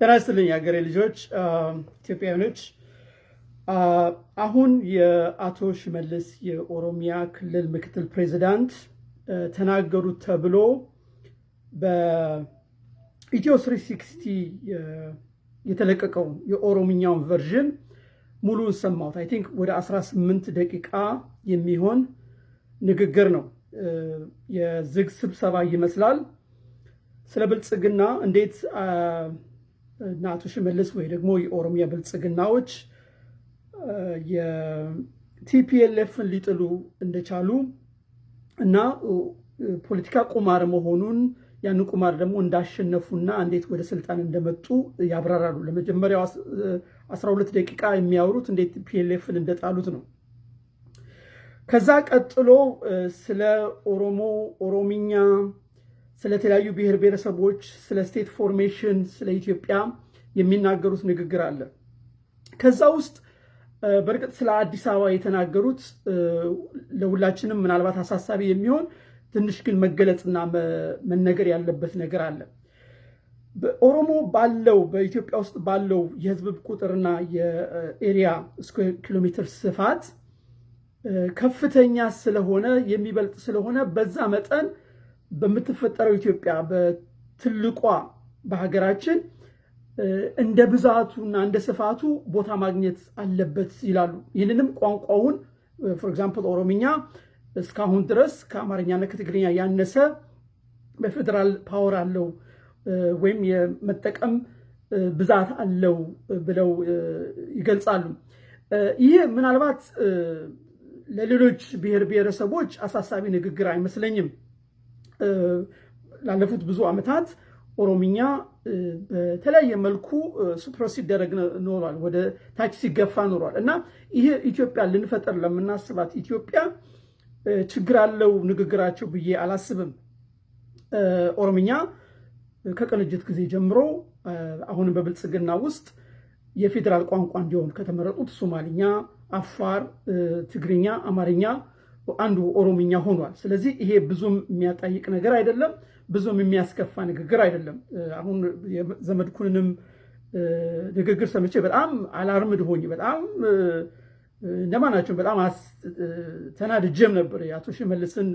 ጤና ይስጥልኝ የሀገሬ ልጆች ኢትዮጵያውያኖች። አሁን የአቶ ሽመልስ የኦሮሚያ ክልል ምክትል ፕሬዚዳንት ተናገሩት ተብሎ በኢትዮ 360 የተለቀቀውን የኦሮምኛውን version ሙሉን ሰማሁት። I think ወደ 18 ደቂቃ የሚሆን ንግግር ነው። የዝግ ስብሰባ ይመስላል። ስለ ብልጽግና እንዴት እና አቶ ሽመልስ ወይ ደግሞ የኦሮሚያ ብልጽግናዎች የቲፒኤልኤፍን ሊጥሉ እንደቻሉ እና ፖለቲካ ቁማር መሆኑን ያንን ቁማር ደግሞ እንዳሸነፉና እንዴት ወደ ስልጣን እንደመጡ ያብራራሉ። ለመጀመሪያው 12 ደቂቃ የሚያወሩት እንዴት ቲፒኤልኤፍን እንደጣሉት ነው። ከዛ ቀጥሎ ስለ ኦሮሞ፣ ኦሮሚኛ፣ ስለተለያዩ ብሔር ብሔረሰቦች፣ ስለ state formation፣ ስለ ኢትዮጵያ የሚናገሩት ንግግር አለ። ከዛ ውስጥ በእርግጥ ስለ አዲስ አበባ የተናገሩት ለሁላችንም ምናልባት አሳሳቢ የሚሆን ትንሽ ግን መገለጽና መነገር ያለበት ነገር አለ። በኦሮሞ ባለው በኢትዮጵያ ውስጥ ባለው የህዝብ ቁጥርና የ area square ኪሎ ሜትር ስፋት ከፍተኛ ስለሆነ የሚበልጥ ስለሆነ በዛ መጠን በምትፈጠረው ኢትዮጵያ በትልቋ በሀገራችን እንደ ብዛቱና እንደ ስፋቱ ቦታ ማግኘት አለበት ይላሉ። ይህንንም ቋንቋውን for example ኦሮምኛ እስካሁን ድረስ ከአማርኛና ከትግርኛ ያነሰ በፌዴራል power አለው ወይም የመጠቀም ብዛት አለው ብለው ይገልጻሉ። ይህ ምናልባት ለሌሎች ብሔር ብሔረሰቦች አሳሳቢ ንግግር አይመስለኝም። ላለፉት ብዙ ዓመታት ኦሮምኛ በተለያየ መልኩ ሱፕረስ ሲደረግ ኖሯል፣ ወደ ታች ሲገፋ ኖሯል እና ይህ ኢትዮጵያ ልንፈጠር ለምናስባት ኢትዮጵያ ችግር አለው ንግግራቸው ብዬ አላስብም። ኦሮምኛ ከቅንጅት ጊዜ ጀምሮ አሁንም በብልጽግና ውስጥ የፌዴራል ቋንቋ እንዲሆን ከተመረጡት ሶማሊኛ፣ አፋር፣ ትግርኛ፣ አማርኛ አንዱ ኦሮምኛ ሆኗል። ስለዚህ ይሄ ብዙም የሚያጠይቅ ነገር አይደለም፣ ብዙም የሚያስከፋ ንግግር አይደለም። አሁን ዘመድኩንንም ንግግር ሰምቼ በጣም አላርምድ ሆኜ በጣም እንደማናቸው በጣም ተናድጄም ነበር የአቶ ሽመልስን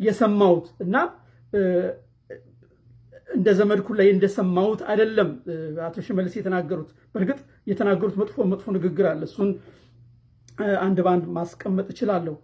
የሰማሁት እና እንደ ዘመድኩን ላይ እንደሰማሁት አይደለም አቶ ሽመልስ የተናገሩት። በእርግጥ የተናገሩት መጥፎ መጥፎ ንግግር አለ። እሱን አንድ በአንድ ማስቀመጥ እችላለሁ።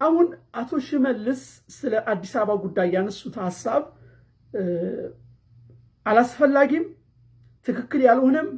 አሁን አቶ ሽመልስ ስለ አዲስ አበባ ጉዳይ ያነሱት ሀሳብ አላስፈላጊም፣ ትክክል ያልሆነም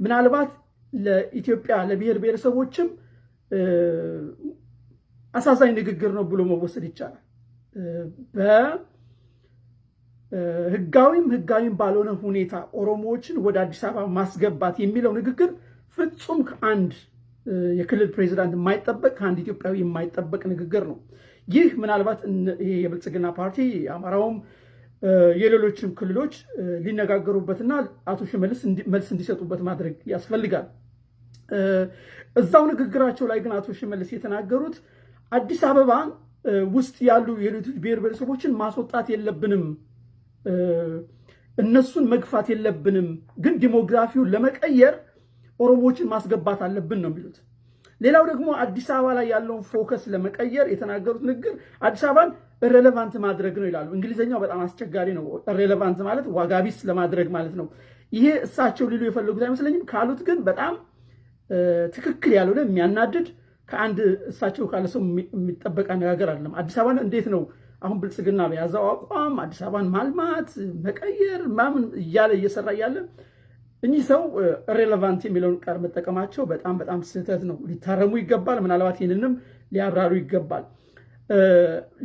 ምናልባት ለኢትዮጵያ ለብሔር ብሔረሰቦችም አሳዛኝ ንግግር ነው ብሎ መወሰድ ይቻላል። በህጋዊም ህጋዊም ባልሆነ ሁኔታ ኦሮሞዎችን ወደ አዲስ አበባ ማስገባት የሚለው ንግግር ፍጹም ከአንድ የክልል ፕሬዚዳንት የማይጠበቅ ከአንድ ኢትዮጵያዊ የማይጠበቅ ንግግር ነው። ይህ ምናልባት የብልጽግና ፓርቲ የአማራውም የሌሎችም ክልሎች ሊነጋገሩበትና አቶ ሽመልስ መልስ እንዲሰጡበት ማድረግ ያስፈልጋል። እዛው ንግግራቸው ላይ ግን አቶ ሽመልስ የተናገሩት አዲስ አበባ ውስጥ ያሉ የሌሎች ብሔር ብሔረሰቦችን ማስወጣት የለብንም፣ እነሱን መግፋት የለብንም፣ ግን demography ውን ለመቀየር ኦሮሞዎችን ማስገባት አለብን ነው የሚሉት። ሌላው ደግሞ አዲስ አበባ ላይ ያለውን focus ለመቀየር የተናገሩት ንግግር አዲስ አበባን irrelevant ማድረግ ነው ይላሉ። እንግሊዝኛው በጣም አስቸጋሪ ነው። irrelevant ማለት ዋጋቢስ ለማድረግ ማለት ነው። ይሄ እሳቸው ሊሉ የፈለጉት አይመስለኝም። ካሉት ግን በጣም ትክክል ያልሆነ የሚያናድድ ከአንድ እሳቸው ካለ ሰው የሚጠበቅ አነጋገር አይደለም። አዲስ አበባን እንዴት ነው አሁን ብልጽግና በያዘው አቋም አዲስ አበባን ማልማት መቀየር ምናምን እያለ እየሰራ እያለ እኚህ ሰው relevant የሚለውን ቃል መጠቀማቸው በጣም በጣም ስህተት ነው። ሊታረሙ ይገባል። ምናልባት ይህንንም ሊያብራሩ ይገባል።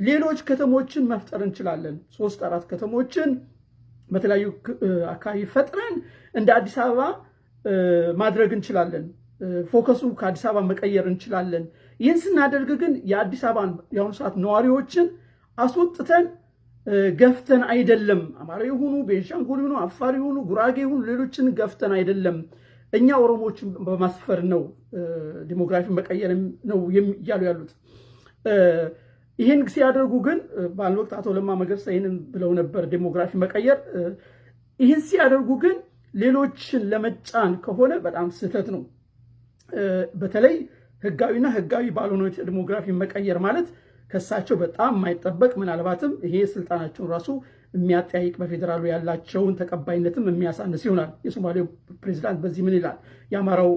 ሌሎች ከተሞችን መፍጠር እንችላለን። ሶስት አራት ከተሞችን በተለያዩ አካባቢ ፈጥረን እንደ አዲስ አበባ ማድረግ እንችላለን። ፎከሱ ከአዲስ አበባ መቀየር እንችላለን። ይህን ስናደርግ ግን የአዲስ አበባን የአሁኑ ሰዓት ነዋሪዎችን አስወጥተን ገፍተን አይደለም። አማራ የሆኑ ቤንሻንጉል የሆኑ አፋር የሆኑ ጉራጌ የሆኑ ሌሎችን ገፍተን አይደለም። እኛ ኦሮሞዎችን በማስፈር ነው ዲሞግራፊ መቀየር ነው እያሉ ያሉት። ይህን ሲያደርጉ ግን በአንድ ወቅት አቶ ለማ መገርሳ ይህንን ብለው ነበር። ዴሞግራፊ መቀየር ይህን ሲያደርጉ ግን ሌሎችን ለመጫን ከሆነ በጣም ስህተት ነው። በተለይ ህጋዊና ህጋዊ ባልሆነ ዲሞግራፊ መቀየር ማለት ከሳቸው በጣም የማይጠበቅ ምናልባትም ይሄ ስልጣናቸውን ራሱ የሚያጠያይቅ በፌዴራሉ ያላቸውን ተቀባይነትም የሚያሳንስ ይሆናል። የሶማሌው ፕሬዚዳንት በዚህ ምን ይላል? የአማራው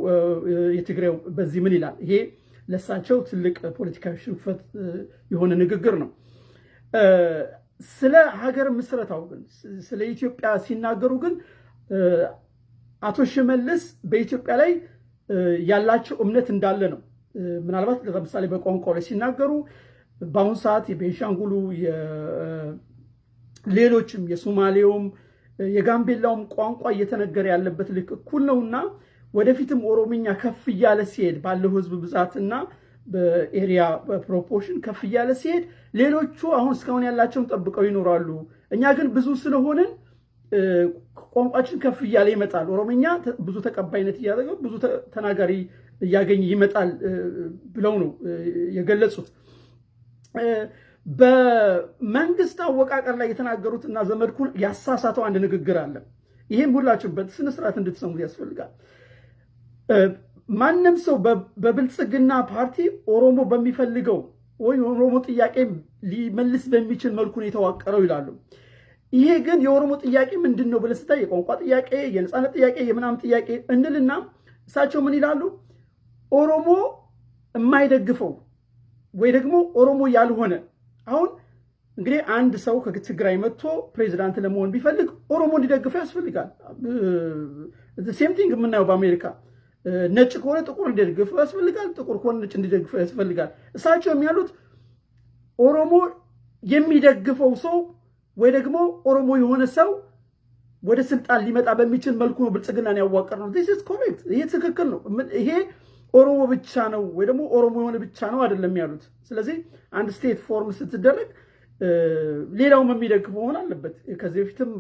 የትግራዩ በዚህ ምን ይላል? ይሄ ለሳቸው ትልቅ ፖለቲካዊ ሽንፈት የሆነ ንግግር ነው። ስለ ሀገር ምስረታው ግን ስለ ኢትዮጵያ ሲናገሩ ግን አቶ ሽመልስ በኢትዮጵያ ላይ ያላቸው እምነት እንዳለ ነው። ምናልባት ለምሳሌ በቋንቋው ላይ ሲናገሩ በአሁኑ ሰዓት የቤንሻንጉሉ ሌሎችም የሶማሌውም የጋምቤላውም ቋንቋ እየተነገረ ያለበት ልክ እኩል ነውና ወደፊትም ኦሮምኛ ከፍ እያለ ሲሄድ ባለው ህዝብ ብዛትና በ area proportion ከፍ እያለ ሲሄድ ሌሎቹ አሁን እስካሁን ያላቸውን ጠብቀው ይኖራሉ። እኛ ግን ብዙ ስለሆንን ቋንቋችን ከፍ እያለ ይመጣል። ኦሮምኛ ብዙ ተቀባይነት እያደረገው ብዙ ተናጋሪ እያገኘ ይመጣል ብለው ነው የገለጹት። በመንግስት አወቃቀር ላይ የተናገሩት እና ዘመድኩን ያሳሳተው አንድ ንግግር አለ። ይህም ሁላችሁም በስነስርዓት እንድትሰሙት ያስፈልጋል። ማንም ሰው በብልጽግና ፓርቲ ኦሮሞ በሚፈልገው ወይም ኦሮሞ ጥያቄ ሊመልስ በሚችል መልኩ ነው የተዋቀረው ይላሉ። ይሄ ግን የኦሮሞ ጥያቄ ምንድን ነው ብለህ ስታይ የቋንቋ ጥያቄ፣ የነፃነት ጥያቄ፣ የምናምን ጥያቄ እንልና እሳቸው ምን ይላሉ? ኦሮሞ የማይደግፈው ወይ ደግሞ ኦሮሞ ያልሆነ አሁን እንግዲህ አንድ ሰው ከትግራይ መጥቶ ፕሬዚዳንት ለመሆን ቢፈልግ ኦሮሞ እንዲደግፈው ያስፈልጋል። same thing የምናየው በአሜሪካ ነጭ ከሆነ ጥቁር እንዲደግፈው ያስፈልጋል። ጥቁር ከሆነ ነጭ እንዲደግፈው ያስፈልጋል። እሳቸው የሚሉት ኦሮሞ የሚደግፈው ሰው ወይ ደግሞ ኦሮሞ የሆነ ሰው ወደ ስልጣን ሊመጣ በሚችል መልኩ ነው ብልጽግናን ያዋቀርነው። This is correct። ይሄ ትክክል ነው። ይሄ ኦሮሞ ብቻ ነው ወይ ደግሞ ኦሮሞ የሆነ ብቻ ነው አይደለም ያሉት። ስለዚህ አንድ state form ስትደረግ ሌላውም የሚደግፍ መሆን አለበት። ከዚህ በፊትም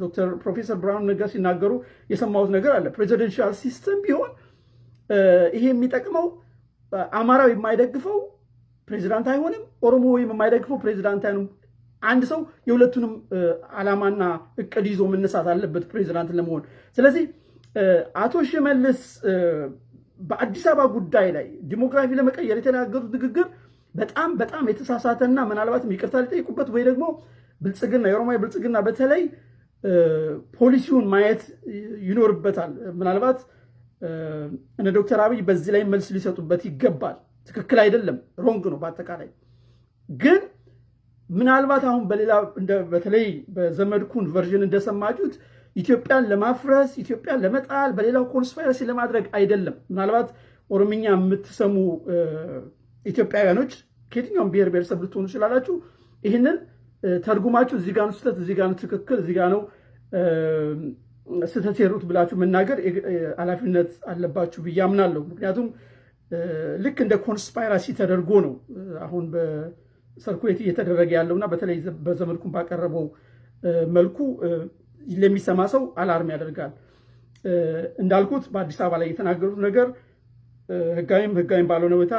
ዶክተር ፕሮፌሰር ብርሃኑ ነጋ ሲናገሩ የሰማሁት ነገር አለ። presidential system ቢሆን ይሄ የሚጠቅመው አማራው የማይደግፈው ፕሬዚዳንት አይሆንም፣ ኦሮሞ ወይም የማይደግፈው ፕሬዚዳንት አይሆንም። አንድ ሰው የሁለቱንም ዓላማና እቅድ ይዞ መነሳት አለበት ፕሬዚዳንት ለመሆን። ስለዚህ አቶ ሽመልስ በአዲስ አበባ ጉዳይ ላይ ዲሞግራፊ ለመቀየር የተናገሩት ንግግር በጣም በጣም የተሳሳተና ምናልባትም ይቅርታ ሊጠይቁበት ወይ ደግሞ ብልጽግና የኦሮሚያ ብልጽግና በተለይ ፖሊሲውን ማየት ይኖርበታል። ምናልባት እነ ዶክተር አብይ በዚህ ላይ መልስ ሊሰጡበት ይገባል። ትክክል አይደለም፣ wrong ነው። በአጠቃላይ ግን ምናልባት አሁን በሌላ በተለይ በዘመድኩን version እንደሰማችሁት ኢትዮጵያን ለማፍረስ ኢትዮጵያን ለመጣል በሌላው conspiracy ለማድረግ አይደለም። ምናልባት ኦሮምኛ የምትሰሙ ኢትዮጵያውያኖች ከየትኛውም ብሔር ብሔረሰብ ልትሆኑ ይችላላችሁ። ይህንን ተርጉማችሁ እዚህ ጋ ነው ስህተት፣ እዚህ ነው ትክክል፣ እዚህ ነው ስህተት የሰሩት ብላችሁ መናገር ኃላፊነት አለባችሁ ብዬ አምናለሁ። ምክንያቱም ልክ እንደ conspiracy ተደርጎ ነው አሁን በ circulate እየተደረገ ያለውና በተለይ በዘመድኩን ባቀረበው መልኩ ለሚሰማ ሰው alarm ያደርጋል። እንዳልኩት በአዲስ አበባ ላይ የተናገሩት ነገር ህጋዊም ህጋዊም ባልሆነ ሁኔታ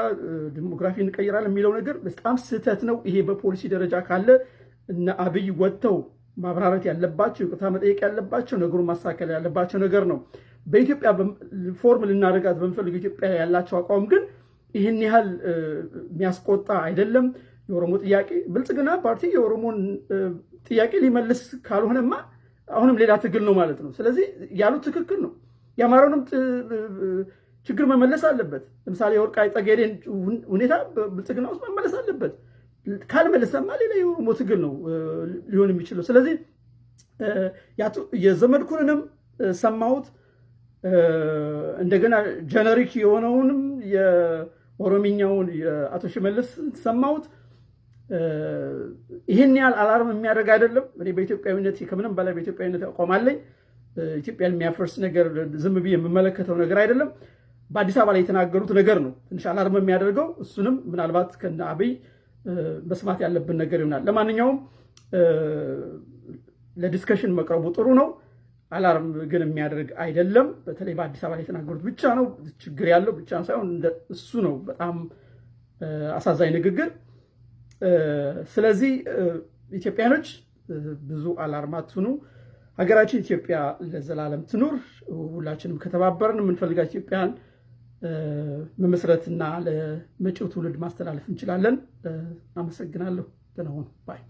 demography እንቀይራለን የሚለው ነገር በጣም ስህተት ነው። ይሄ በፖሊሲ ደረጃ ካለ እነ አብይ ወጥተው ማብራራት ያለባቸው ይቅርታ መጠየቅ ያለባቸው ነገሩን ማስተካከል ያለባቸው ነገር ነው። በኢትዮጵያ form ልናደርጋት በምንፈልግ ኢትዮጵያ ያላቸው አቋም ግን ይህን ያህል የሚያስቆጣ አይደለም። የኦሮሞ ጥያቄ ብልጽግና ፓርቲ የኦሮሞን ጥያቄ ሊመልስ ካልሆነማ አሁንም ሌላ ትግል ነው ማለት ነው። ስለዚህ ያሉት ትክክል ነው። የአማራውንም ችግር መመለስ አለበት። ለምሳሌ የወልቃይት ጠገዴን ሁኔታ ብልጽግና ውስጥ መመለስ አለበት። ካልመለሰማ ሌላ የኦሮሞ ትግል ነው ሊሆን የሚችለው። ስለዚህ የዘመድኩንንም ሰማሁት፣ እንደገና generic የሆነውንም የኦሮሚኛውን የአቶ ሽመልስ ሰማሁት። ይህን ያህል alarm የሚያደርግ አይደለም። እኔ በኢትዮጵያዊነት ከምንም በላይ በኢትዮጵያዊነት አቋም አለኝ። ኢትዮጵያን የሚያፈርስ ነገር ዝም ብዬ የምመለከተው ነገር አይደለም። በአዲስ አበባ ላይ የተናገሩት ነገር ነው ትንሽ alarm የሚያደርገው። እሱንም ምናልባት ከነ አብይ መስማት ያለብን ነገር ይሆናል። ለማንኛውም ለ discussion መቅረቡ ጥሩ ነው። alarm ግን የሚያደርግ አይደለም። በተለይ በአዲስ አበባ ላይ የተናገሩት ብቻ ነው ችግር ያለው ብቻ ሳይሆን እሱ ነው በጣም አሳዛኝ ንግግር። ስለዚህ ኢትዮጵያኖች ብዙ alarm አትሁኑ። ሀገራችን ኢትዮጵያ ለዘላለም ትኑር። ሁላችንም ከተባበርን የምንፈልጋት ኢትዮጵያን መመስረትና ለመጪው ትውልድ ማስተላለፍ እንችላለን። አመሰግናለሁ። ደህና ባይ